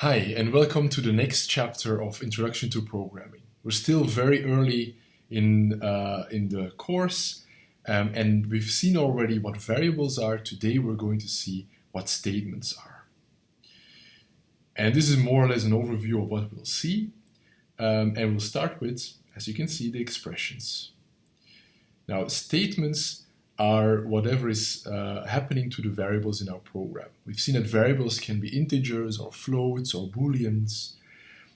Hi, and welcome to the next chapter of Introduction to Programming. We're still very early in, uh, in the course, um, and we've seen already what variables are. Today we're going to see what statements are. And this is more or less an overview of what we'll see. Um, and we'll start with, as you can see, the expressions. Now, statements are whatever is uh, happening to the variables in our program. We've seen that variables can be integers or floats or booleans.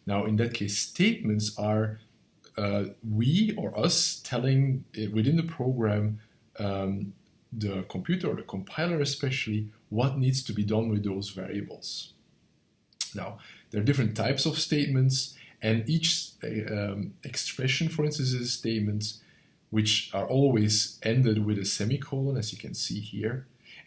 Now in that case statements are uh, we or us telling within the program um, the computer or the compiler especially what needs to be done with those variables. Now there are different types of statements and each um, expression for instance is a statement which are always ended with a semicolon, as you can see here.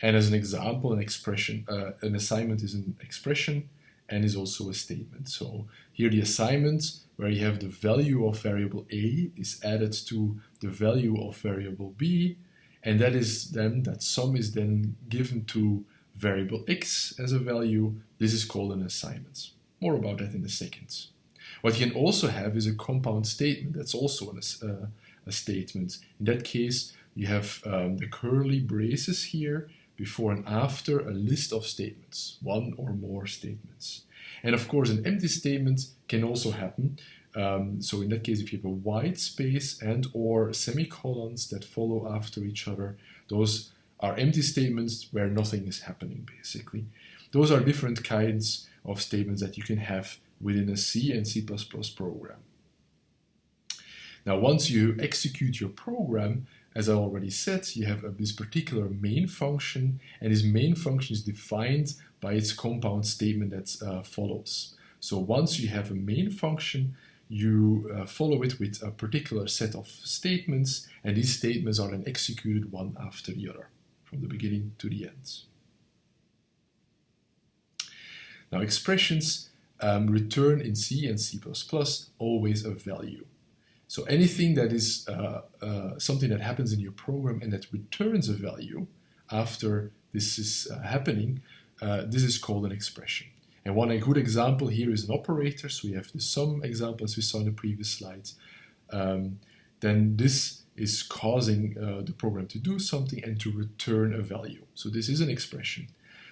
And as an example, an expression, uh, an assignment is an expression and is also a statement. So here the assignment, where you have the value of variable a is added to the value of variable b, and that is then, that sum is then given to variable x as a value. This is called an assignment. More about that in a second. What you can also have is a compound statement. That's also an, uh, a statement. In that case, you have um, the curly braces here before and after a list of statements, one or more statements. And of course, an empty statement can also happen. Um, so in that case, if you have a white space and or semicolons that follow after each other, those are empty statements where nothing is happening, basically. Those are different kinds of statements that you can have within a C and C++ program. Now, once you execute your program, as I already said, you have a, this particular main function, and this main function is defined by its compound statement that uh, follows. So once you have a main function, you uh, follow it with a particular set of statements, and these statements are then executed one after the other, from the beginning to the end. Now expressions um, return in C and C++ always a value. So anything that is uh, uh, something that happens in your program and that returns a value after this is uh, happening, uh, this is called an expression. And one a good example here is an operator. So we have the sum example as we saw in the previous slides. Um, then this is causing uh, the program to do something and to return a value. So this is an expression.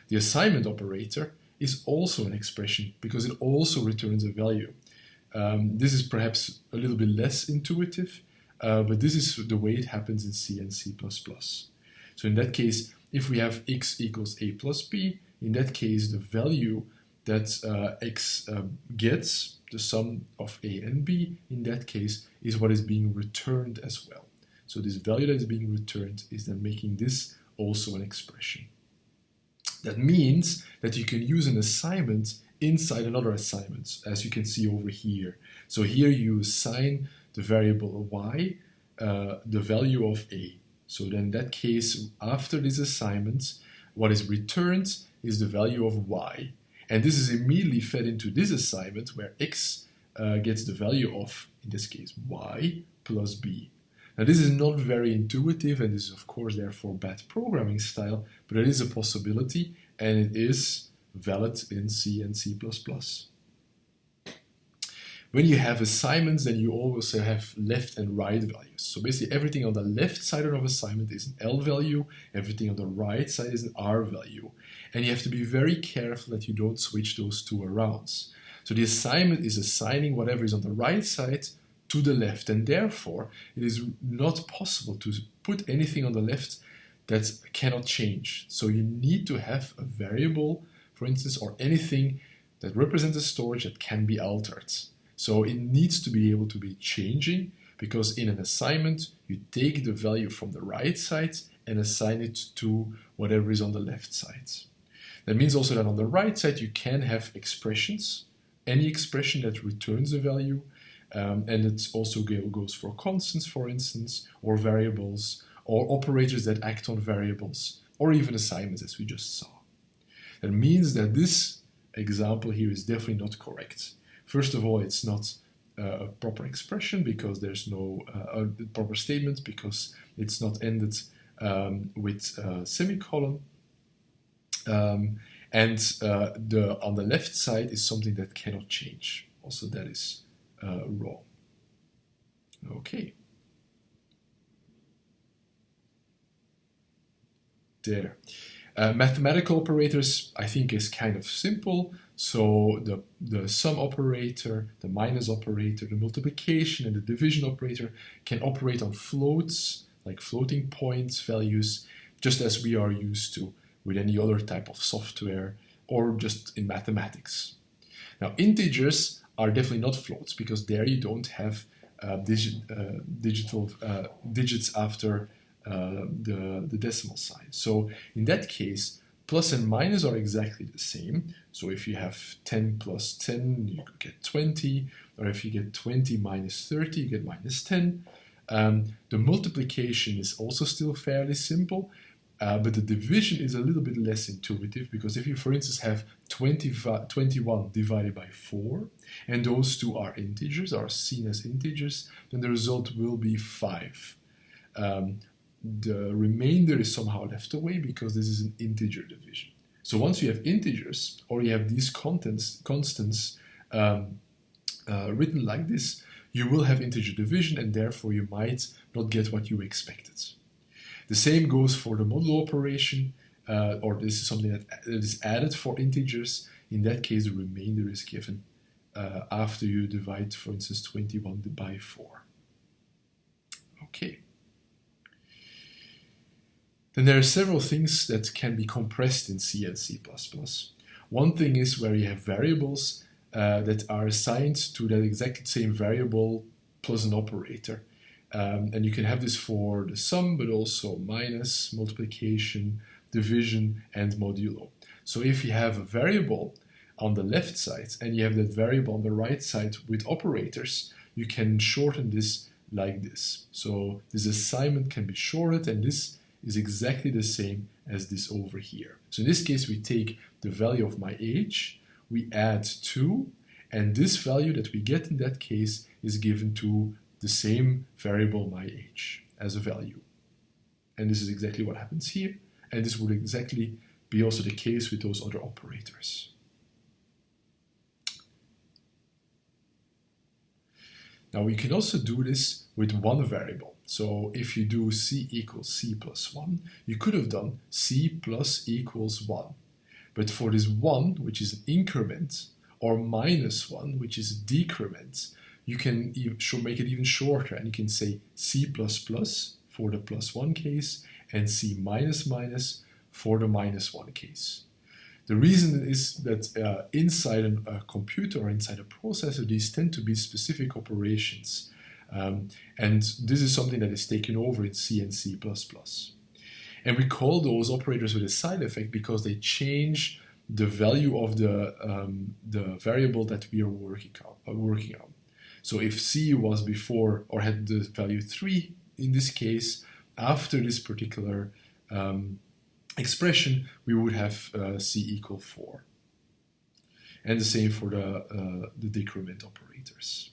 The assignment operator is also an expression because it also returns a value. Um, this is perhaps a little bit less intuitive, uh, but this is the way it happens in C and C++. So in that case, if we have x equals a plus b, in that case, the value that uh, x uh, gets, the sum of a and b, in that case, is what is being returned as well. So this value that is being returned is then making this also an expression. That means that you can use an assignment inside another assignment, as you can see over here. So here you assign the variable y uh, the value of a. So then in that case, after this assignment, what is returned is the value of y. And this is immediately fed into this assignment where x uh, gets the value of, in this case, y plus b. Now this is not very intuitive and this is of course therefore bad programming style, but it is a possibility and it is valid in C and C++. When you have assignments, then you always have left and right values. So basically everything on the left side of an assignment is an L value, everything on the right side is an R value. And you have to be very careful that you don't switch those two around. So the assignment is assigning whatever is on the right side to the left, and therefore it is not possible to put anything on the left that cannot change. So you need to have a variable for instance, or anything that represents a storage that can be altered. So it needs to be able to be changing because in an assignment, you take the value from the right side and assign it to whatever is on the left side. That means also that on the right side, you can have expressions, any expression that returns a value, um, and it also goes for constants, for instance, or variables, or operators that act on variables, or even assignments as we just saw. That means that this example here is definitely not correct. First of all, it's not uh, a proper expression because there's no uh, proper statement because it's not ended um, with a semicolon. Um, And uh, the on the left side is something that cannot change. Also, that is uh, wrong. Okay. There. Uh, mathematical operators, I think, is kind of simple. So the, the sum operator, the minus operator, the multiplication and the division operator can operate on floats, like floating points values, just as we are used to with any other type of software or just in mathematics. Now integers are definitely not floats because there you don't have uh, digi uh, digital uh, digits after the, the decimal sign. So in that case, plus and minus are exactly the same. So if you have 10 plus 10, you get 20, or if you get 20 minus 30, you get minus 10. Um, the multiplication is also still fairly simple, uh, but the division is a little bit less intuitive because if you, for instance, have 20, 21 divided by 4, and those two are integers, are seen as integers, then the result will be 5. Um, the remainder is somehow left away because this is an integer division. So once you have integers, or you have these contents, constants um, uh, written like this, you will have integer division and therefore you might not get what you expected. The same goes for the modulo operation, uh, or this is something that, that is added for integers. In that case, the remainder is given uh, after you divide, for instance, 21 by 4. Okay. Then there are several things that can be compressed in C and C++. One thing is where you have variables uh, that are assigned to that exact same variable plus an operator. Um, and you can have this for the sum, but also minus, multiplication, division, and modulo. So if you have a variable on the left side and you have that variable on the right side with operators, you can shorten this like this. So this assignment can be shorted and this is exactly the same as this over here. So in this case, we take the value of my age, we add 2, and this value that we get in that case is given to the same variable my age as a value. And this is exactly what happens here. And this would exactly be also the case with those other operators. Now we can also do this with one variable. So if you do c equals c plus 1, you could have done c plus equals 1. But for this 1, which is an increment, or minus 1, which is a decrement, you can make it even shorter and you can say C++ plus for the plus 1 case and C minus minus for the minus 1 case. The reason is that uh, inside a computer or inside a processor, these tend to be specific operations. Um, and this is something that is taken over in C and C++. And we call those operators with a side effect because they change the value of the, um, the variable that we are working on, uh, working on. So if C was before or had the value 3 in this case, after this particular um, expression, we would have uh, C equal 4. And the same for the, uh, the decrement operators.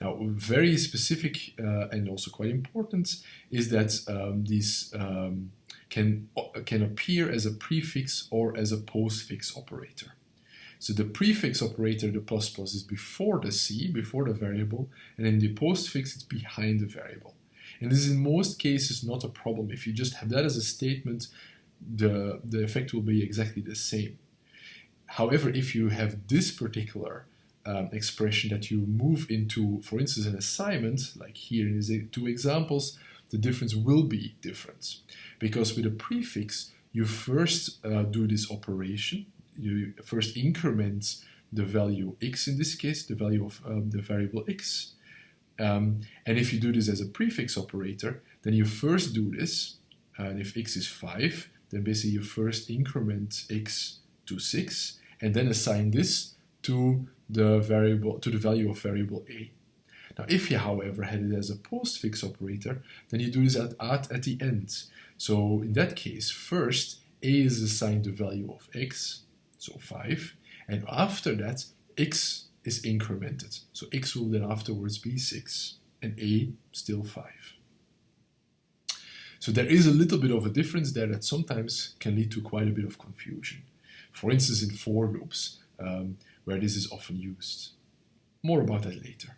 Now, very specific uh, and also quite important is that um, these um, can, can appear as a prefix or as a postfix operator. So the prefix operator, the plus plus, is before the c, before the variable, and then the postfix, it's behind the variable. And this is in most cases not a problem. If you just have that as a statement, the, the effect will be exactly the same. However, if you have this particular um, expression that you move into, for instance, an assignment, like here in these two examples, the difference will be different. Because with a prefix, you first uh, do this operation, you first increment the value x in this case, the value of um, the variable x. Um, and if you do this as a prefix operator, then you first do this, and if x is 5, then basically you first increment x to 6, and then assign this to the variable to the value of variable a. Now, if you, however, had it as a postfix operator, then you do this at, at, at the end. So in that case, first, a is assigned the value of x, so 5. And after that, x is incremented. So x will then afterwards be 6 and a still 5. So there is a little bit of a difference there that sometimes can lead to quite a bit of confusion. for instance in for loops, um, where this is often used. More about that later.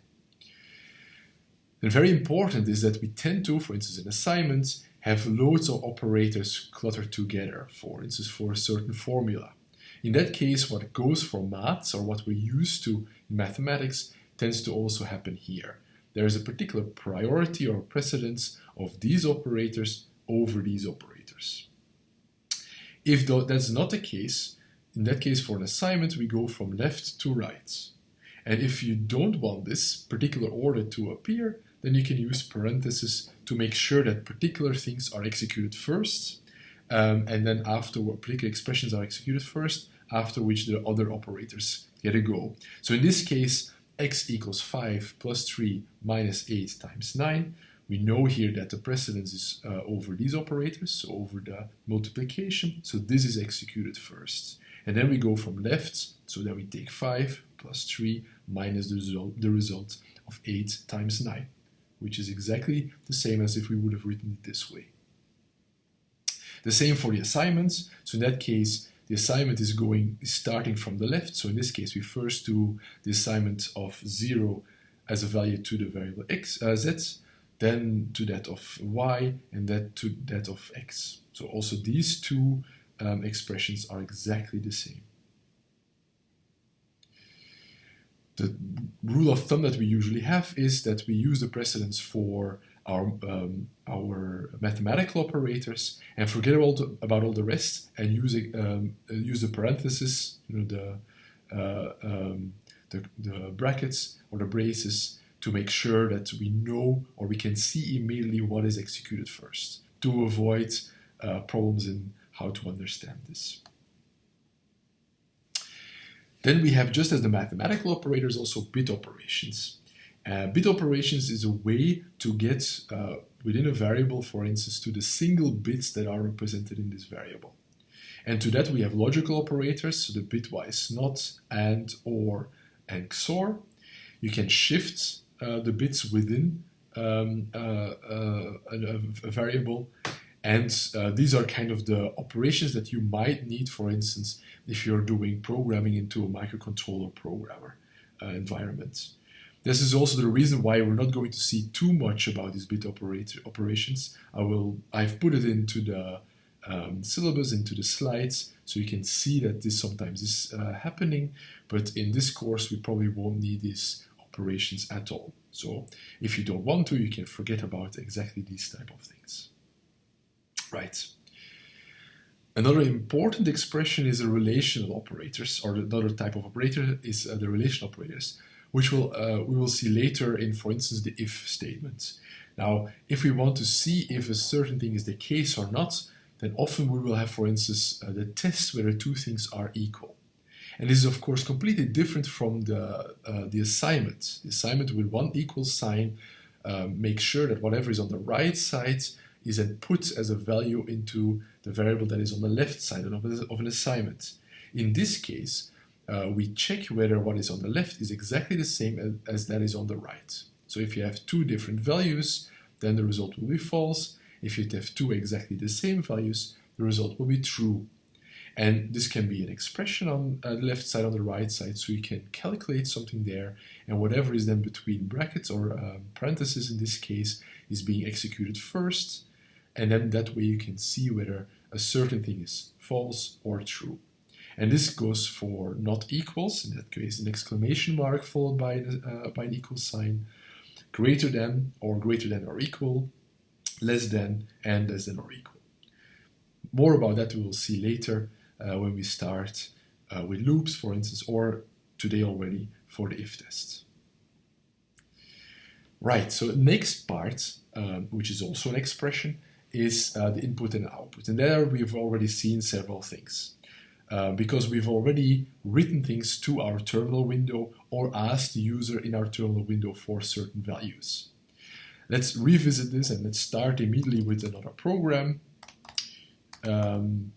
And very important is that we tend to, for instance in assignments, have loads of operators cluttered together, for instance for a certain formula. In that case, what goes for maths, or what we're used to in mathematics, tends to also happen here. There is a particular priority or precedence of these operators over these operators. If that's not the case, in that case for an assignment we go from left to right. And if you don't want this particular order to appear, then you can use parentheses to make sure that particular things are executed first, um, and then after particular expressions are executed first, after which the other operators get a go. So in this case, x equals 5 plus 3 minus 8 times 9. We know here that the precedence is uh, over these operators, so over the multiplication. So this is executed first. And then we go from left, so then we take 5 plus 3 minus the result, the result of 8 times 9, which is exactly the same as if we would have written it this way. The same for the assignments. So in that case, the assignment is going is starting from the left. So in this case, we first do the assignment of 0 as a value to the variable x, uh, z, then to that of y, and that to that of x. So also these two um, expressions are exactly the same. The rule of thumb that we usually have is that we use the precedence for our, um, our mathematical operators and forget the, about all the rest and use, um, use the parentheses, you know, the, uh, um, the, the brackets or the braces to make sure that we know or we can see immediately what is executed first to avoid uh, problems in how to understand this. Then we have, just as the mathematical operators, also bit operations. Uh, bit operations is a way to get uh, within a variable, for instance, to the single bits that are represented in this variable. And to that we have logical operators, so the bitwise not, and, or, and XOR. You can shift uh, the bits within um, uh, uh, a, a, variable and uh, these are kind of the operations that you might need, for instance, if you're doing programming into a microcontroller programmer environment. This is also the reason why we're not going to see too much about these bit operator operations. I will, I've put it into the um, syllabus, into the slides, so you can see that this sometimes is uh, happening, but in this course we probably won't need these operations at all. So if you don't want to, you can forget about exactly these type of things. Right. Another important expression is the relational operators, or another type of operator is uh, the relational operators which will, uh, we will see later in, for instance, the if statement. Now, if we want to see if a certain thing is the case or not, then often we will have, for instance, uh, the test whether two things are equal. And this is, of course, completely different from the, uh, the assignment. The assignment with one equal sign um, makes sure that whatever is on the right side is then put as a value into the variable that is on the left side of an assignment. In this case, uh, we check whether what is on the left is exactly the same as, as that is on the right. So if you have two different values, then the result will be false. If you have two exactly the same values, the result will be true. And this can be an expression on uh, the left side, on the right side, so you can calculate something there, and whatever is then between brackets or um, parentheses in this case is being executed first, and then that way you can see whether a certain thing is false or true. And this goes for not equals, in that case an exclamation mark followed by, uh, by an equal sign, greater than or greater than or equal, less than and less than or equal. More about that we will see later uh, when we start uh, with loops, for instance, or today already for the if test. Right, so the next part, um, which is also an expression, is uh, the input and output. And there we've already seen several things. Uh, because we've already written things to our terminal window or asked the user in our terminal window for certain values. Let's revisit this and let's start immediately with another program. Um,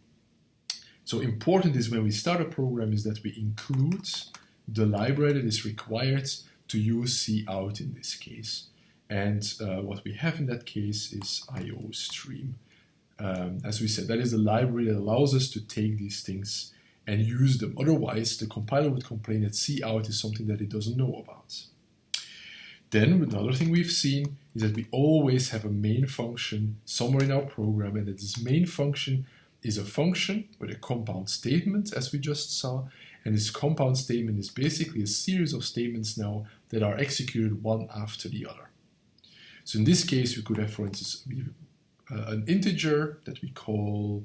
so important is when we start a program is that we include the library that is required to use cout in this case. And uh, what we have in that case is IOStream um, as we said, that is a library that allows us to take these things and use them. Otherwise, the compiler would complain that cout is something that it doesn't know about. Then another thing we've seen is that we always have a main function somewhere in our program and that this main function is a function with a compound statement as we just saw and this compound statement is basically a series of statements now that are executed one after the other. So in this case we could have for instance uh, an integer that we call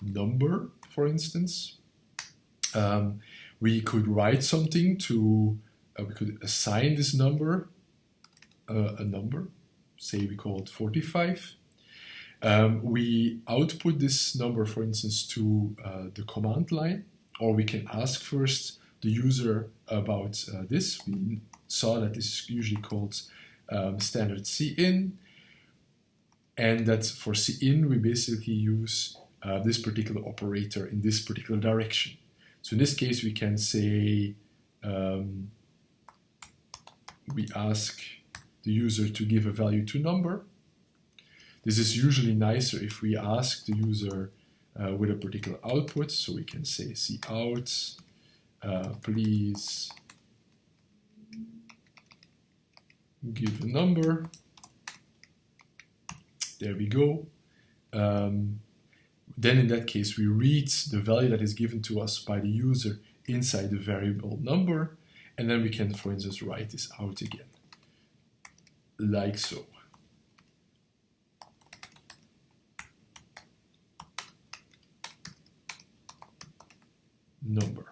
number for instance. Um, we could write something to, uh, we could assign this number uh, a number, say we call it 45. Um, we output this number, for instance, to uh, the command line, or we can ask first the user about uh, this. We saw that this is usually called um, standard cin, and that for cin we basically use uh, this particular operator in this particular direction. So in this case we can say um, we ask the user to give a value to number. This is usually nicer if we ask the user uh, with a particular output. So we can say cout, uh, please give a number. There we go. Um, then in that case, we read the value that is given to us by the user inside the variable number. And then we can, for instance, write this out again like so. Number.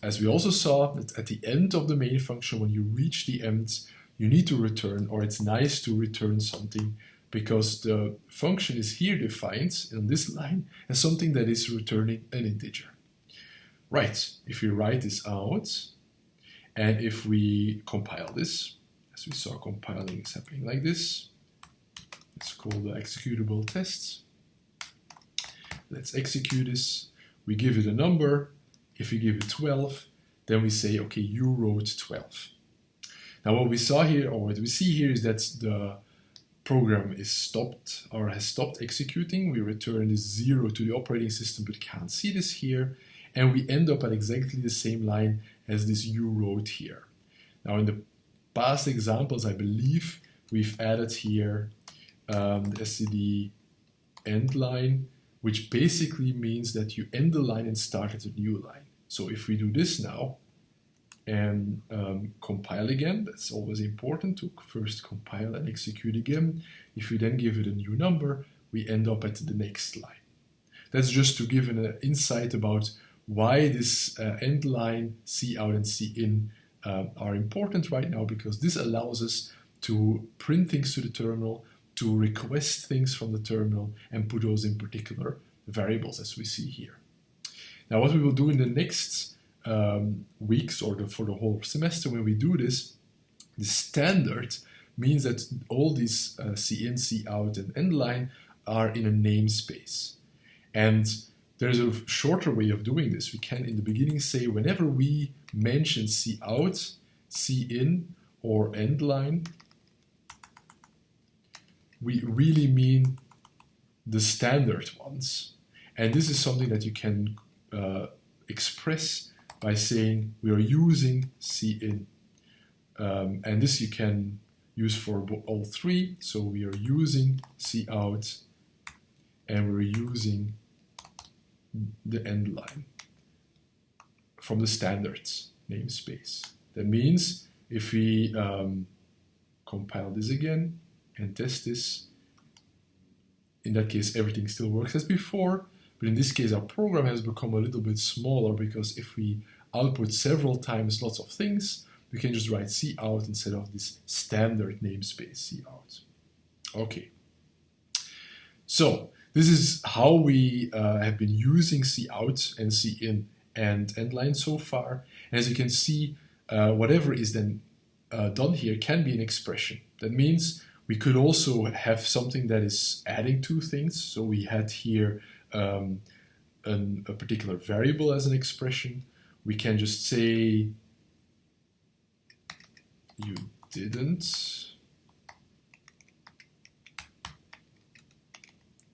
As we also saw at the end of the main function, when you reach the end, you need to return, or it's nice to return something because the function is here defined in this line as something that is returning an integer. Right, if we write this out, and if we compile this, as we saw compiling is happening like this. Let's call the executable tests. Let's execute this. We give it a number. If we give it 12, then we say, okay, you wrote 12. Now what we saw here, or what we see here is that the program is stopped or has stopped executing. We return this zero to the operating system, but can't see this here. And we end up at exactly the same line as this you wrote here. Now in the past examples, I believe we've added here um, the std end line, which basically means that you end the line and start at a new line. So if we do this now and um, compile again, that's always important to first compile and execute again. If we then give it a new number, we end up at the next line. That's just to give an insight about why this uh, end line, cout and cin uh, are important right now because this allows us to print things to the terminal, to request things from the terminal, and put those in particular variables as we see here. Now what we will do in the next um, weeks or the, for the whole semester when we do this, the standard means that all these uh, cin, cout, and endline are in a namespace. And there's a shorter way of doing this. We can in the beginning say whenever we mention C-out, C-in or endline, we really mean the standard ones. And this is something that you can uh, express by saying we are using cin. Um, and this you can use for all three. So we are using cout and we're using the end line from the standards namespace. That means if we um, compile this again and test this, in that case everything still works as before, but in this case our program has become a little bit smaller because if we output several times lots of things, we can just write C out instead of this standard namespace C out. Okay. So this is how we uh, have been using C out and C in and endline so far. And as you can see, uh, whatever is then uh, done here can be an expression. That means we could also have something that is adding two things. So we had here um, an, a particular variable as an expression. We can just say you didn't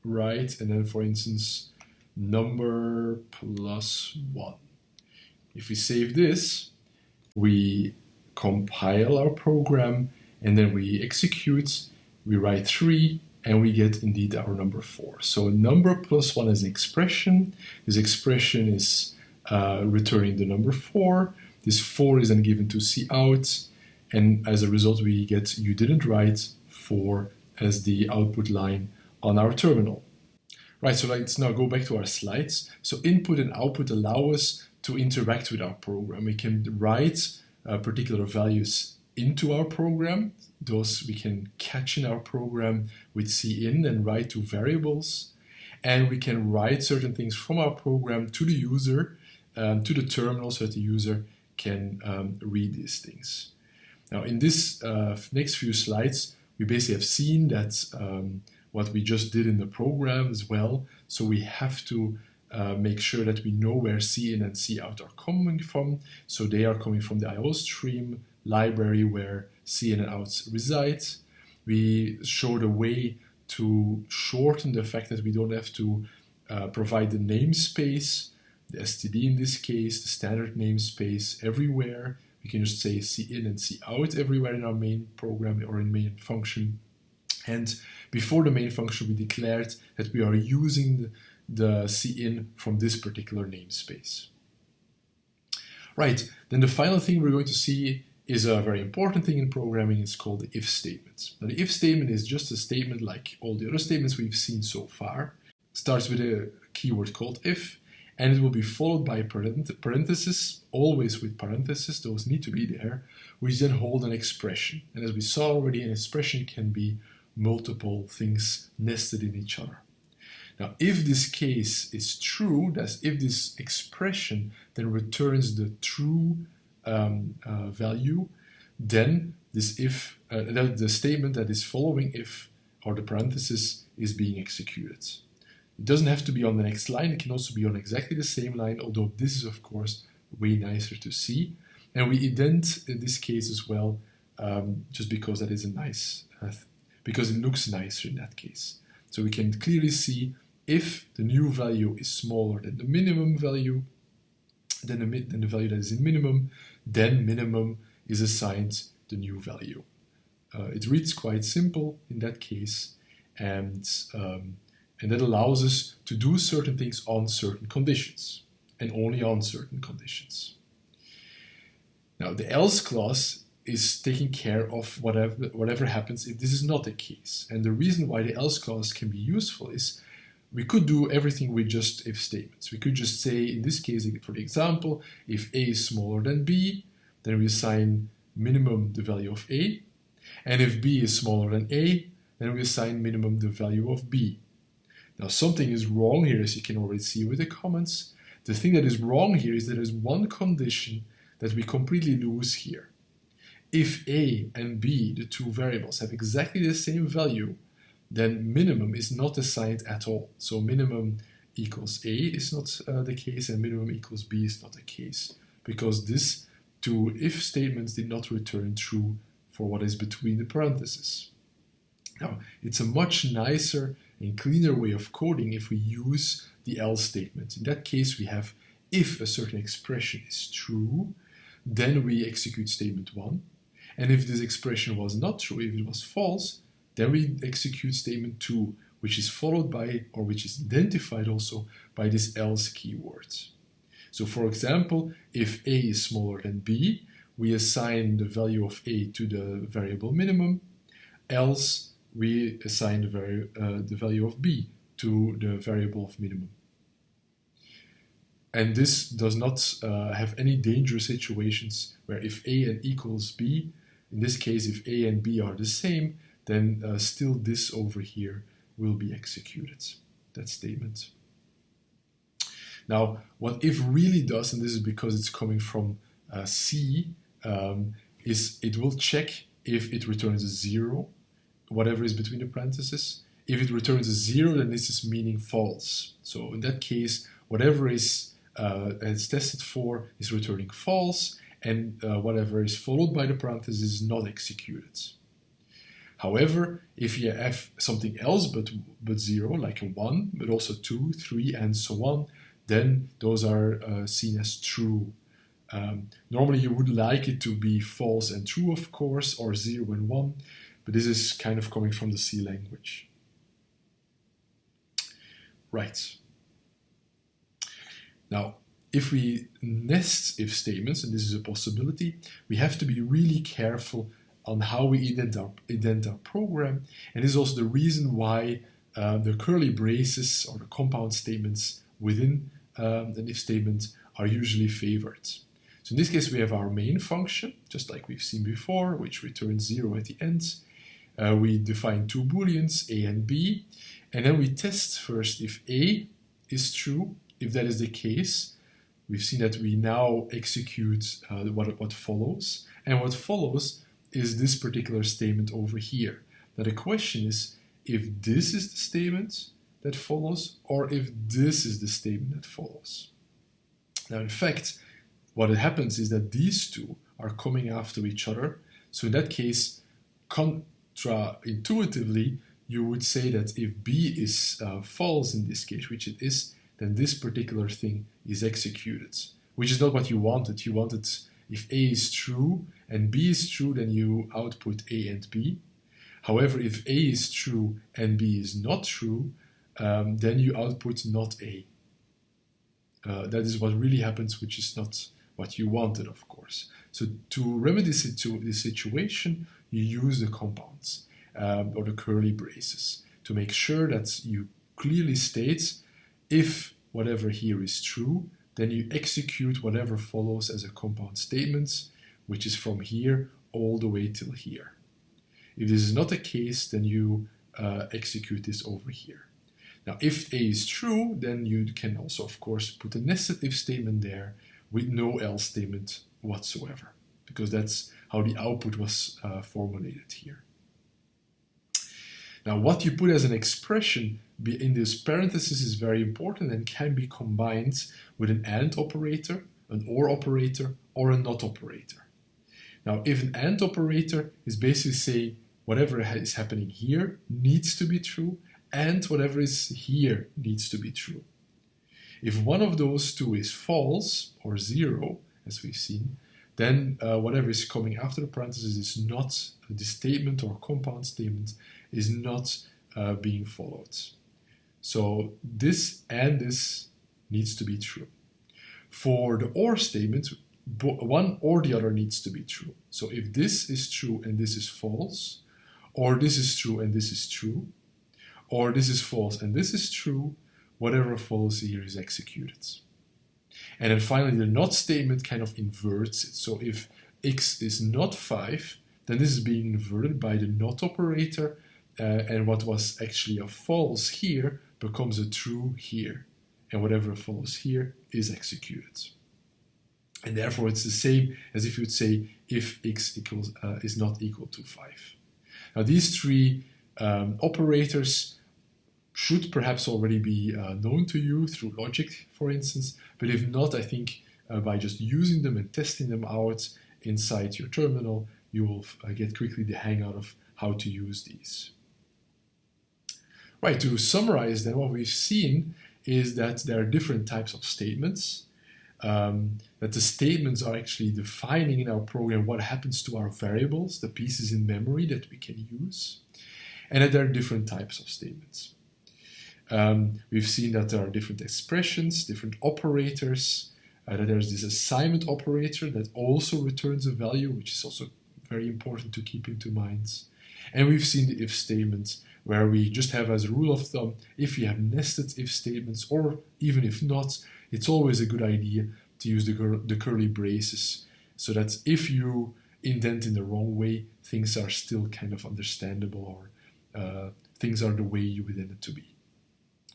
write, And then, for instance, number plus 1. If we save this, we compile our program and then we execute, we write 3 and we get indeed our number 4. So number plus 1 is an expression. This expression is uh, returning the number 4. This 4 is then given to cout and as a result we get you didn't write 4 as the output line on our terminal. Right, so let's now go back to our slides. So input and output allow us to interact with our program. We can write uh, particular values into our program. Those we can catch in our program with cin and write to variables. And we can write certain things from our program to the user, um, to the terminal so that the user can um, read these things. Now in this uh, next few slides, we basically have seen that um, what we just did in the program as well. So we have to uh, make sure that we know where cin and cout are coming from. So they are coming from the IOStream library where cin and out reside. We showed a way to shorten the fact that we don't have to uh, provide the namespace, the std in this case, the standard namespace everywhere. We can just say cin and cout everywhere in our main program or in main function. And before the main function, we declared that we are using the, the cin from this particular namespace. Right, then the final thing we're going to see is a very important thing in programming. It's called the if statement. Now, the if statement is just a statement like all the other statements we've seen so far. It starts with a keyword called if, and it will be followed by parentheses, always with parentheses, those need to be there, which then hold an expression. And as we saw already, an expression can be multiple things nested in each other. Now, if this case is true, that's if this expression then returns the true um, uh, value, then this if uh, the statement that is following if or the parenthesis is being executed. It doesn't have to be on the next line, it can also be on exactly the same line, although this is of course way nicer to see. And we indent in this case as well, um, just because that is a nice, uh, because it looks nicer in that case. So we can clearly see if the new value is smaller than the minimum value, then the, than the value that is in minimum, then minimum is assigned the new value. Uh, it reads quite simple in that case, and, um, and that allows us to do certain things on certain conditions, and only on certain conditions. Now, the else clause is taking care of whatever, whatever happens if this is not the case. And the reason why the else clause can be useful is we could do everything with just if statements. We could just say, in this case, for example, if a is smaller than b, then we assign minimum the value of a. And if b is smaller than a, then we assign minimum the value of b. Now something is wrong here, as you can already see with the comments. The thing that is wrong here is that there is one condition that we completely lose here. If a and b, the two variables, have exactly the same value, then minimum is not assigned at all. So minimum equals a is not uh, the case and minimum equals b is not the case because this two if statements did not return true for what is between the parentheses. Now, it's a much nicer and cleaner way of coding if we use the else statement. In that case, we have if a certain expression is true, then we execute statement 1. And if this expression was not true, if it was false, then we execute statement 2, which is followed by, or which is identified also by this else keyword. So for example, if a is smaller than b, we assign the value of a to the variable minimum, else we assign the, vari uh, the value of b to the variable of minimum. And this does not uh, have any dangerous situations where if a and equals b, in this case if a and b are the same, then uh, still this over here will be executed, that statement. Now, what if really does, and this is because it's coming from uh, C, um, is it will check if it returns a zero, whatever is between the parentheses. If it returns a zero, then this is meaning false. So in that case, whatever is uh, it's tested for is returning false, and uh, whatever is followed by the parentheses is not executed. However, if you have something else but, but 0, like a 1, but also 2, 3, and so on, then those are uh, seen as true. Um, normally you would like it to be false and true, of course, or 0 and 1, but this is kind of coming from the C language. Right. Now, if we nest if statements, and this is a possibility, we have to be really careful on how we indent our, indent our program. And this is also the reason why uh, the curly braces or the compound statements within um, an if statement are usually favored. So in this case, we have our main function, just like we've seen before, which returns zero at the end. Uh, we define two booleans, a and b, and then we test first if a is true. If that is the case, we've seen that we now execute uh, what, what follows. And what follows is this particular statement over here. Now the question is if this is the statement that follows or if this is the statement that follows. Now in fact, what happens is that these two are coming after each other. So in that case, contra-intuitively, you would say that if B is uh, false in this case, which it is, then this particular thing is executed, which is not what you wanted. You wanted if A is true and B is true, then you output A and B. However, if A is true and B is not true, um, then you output not A. Uh, that is what really happens, which is not what you wanted, of course. So to remedy this situation, you use the compounds um, or the curly braces to make sure that you clearly state if whatever here is true, then you execute whatever follows as a compound statement, which is from here all the way till here. If this is not the case, then you uh, execute this over here. Now, if A is true, then you can also, of course, put a nested if statement there with no else statement whatsoever, because that's how the output was uh, formulated here. Now, what you put as an expression in this parenthesis is very important and can be combined with an AND operator, an OR operator, or a NOT operator. Now, if an AND operator is basically saying whatever is happening here needs to be true, and whatever is here needs to be true. If one of those two is false, or zero, as we've seen, then uh, whatever is coming after the parenthesis is not, the statement or compound statement is not uh, being followed. So this and this needs to be true. For the OR statement, one or the other needs to be true. So if this is true and this is false, or this is true and this is true, or this is false and this is true, whatever follows here is executed. And then finally, the not statement kind of inverts it. So if x is not 5, then this is being inverted by the not operator, uh, and what was actually a false here becomes a true here. And whatever follows here is executed. And therefore it's the same as if you would say if x equals uh, is not equal to 5. Now these three um, operators should perhaps already be uh, known to you through logic, for instance, but if not, I think uh, by just using them and testing them out inside your terminal, you will uh, get quickly the hang out of how to use these. Right, to summarize then what we've seen is that there are different types of statements, um, that the statements are actually defining in our program what happens to our variables, the pieces in memory that we can use, and that there are different types of statements. Um, we've seen that there are different expressions, different operators, uh, that there's this assignment operator that also returns a value, which is also very important to keep into mind. And we've seen the if statements where we just have as a rule of thumb, if you have nested if statements or even if not, it's always a good idea to use the, the curly braces so that if you indent in the wrong way, things are still kind of understandable or uh, things are the way you would intend it to be.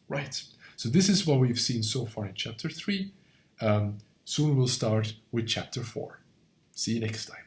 Right, so this is what we've seen so far in chapter 3. Um, soon we'll start with chapter 4. See you next time.